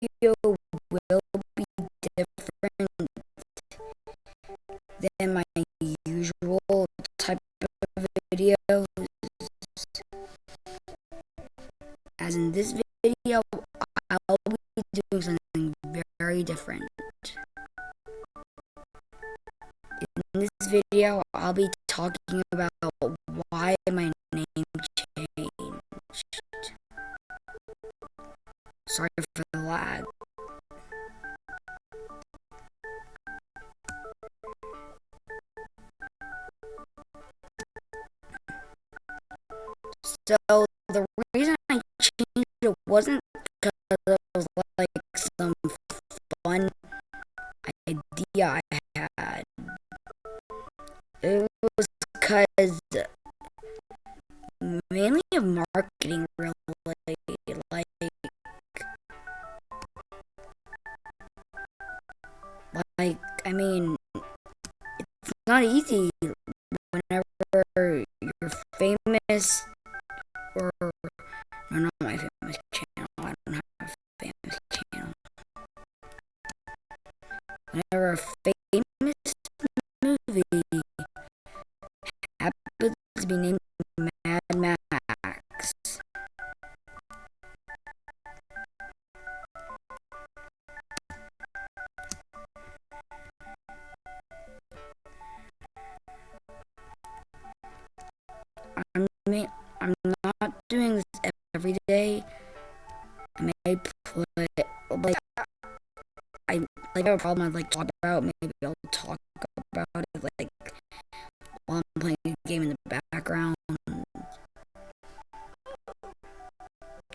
video will be different than my usual type of videos. As in this video, I'll be doing something very different. In this video, I'll be talking about why my name changed. Sorry for So the reason I changed it wasn't because it was like some fun idea I had. It was because I mean it's not easy whenever you're famous or no not my famous channel. I don't have a famous channel. Whenever a famous movie happens to be named I may put like I like have a problem I'd like talk about. Maybe I'll talk about it like while I'm playing a game in the background.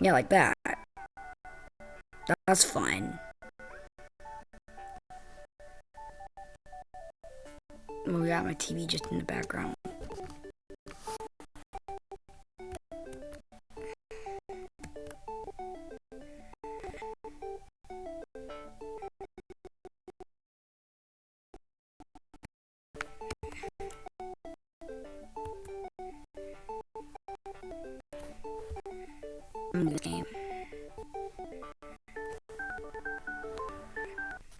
Yeah, like that. That's fine. We got my TV just in the background. In this game.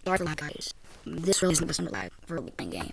Sorry for lag, guys. This really isn't the lag for a playing game.